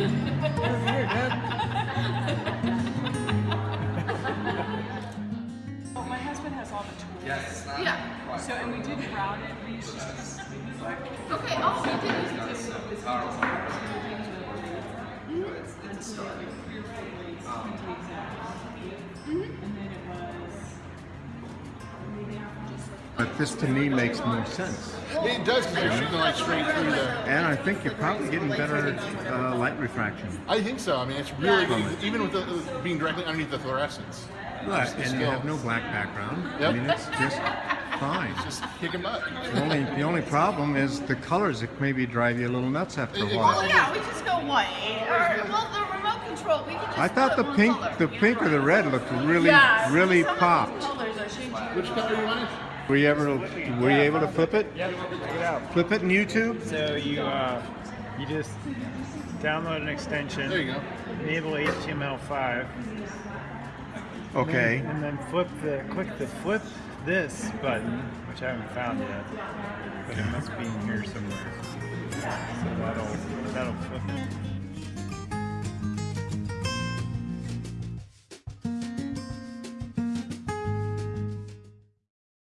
well, my husband has all the tools. Yes, yeah. So, and we did route it. We just. Okay, oh, we did use it. But this to me makes more sense. It does because you're shooting the light straight through the. And I think you're probably getting better uh, light refraction. I think so. I mean, it's really Yeah. even with the, uh, being directly underneath the fluorescence. Right, Just the and you have no black background. I mean, it's just fine. Just kicking butt. The only, the only problem is the colors that maybe drive you a little nuts after a Well, while. yeah, we just go white. Or well, the remote control. We can just. I thought the pink, color. the pink or the red looked really, Yeah, really some of the popped. Colors are changing. Which color you want? Were you ever, were you able to flip it? Yep, check it out. Flip it in YouTube? So you uh, you just download an extension, There you go. enable HTML5, Okay. and then flip the click the flip this button, which I haven't found yet, but it must be in here somewhere. So that'll that'll flip it.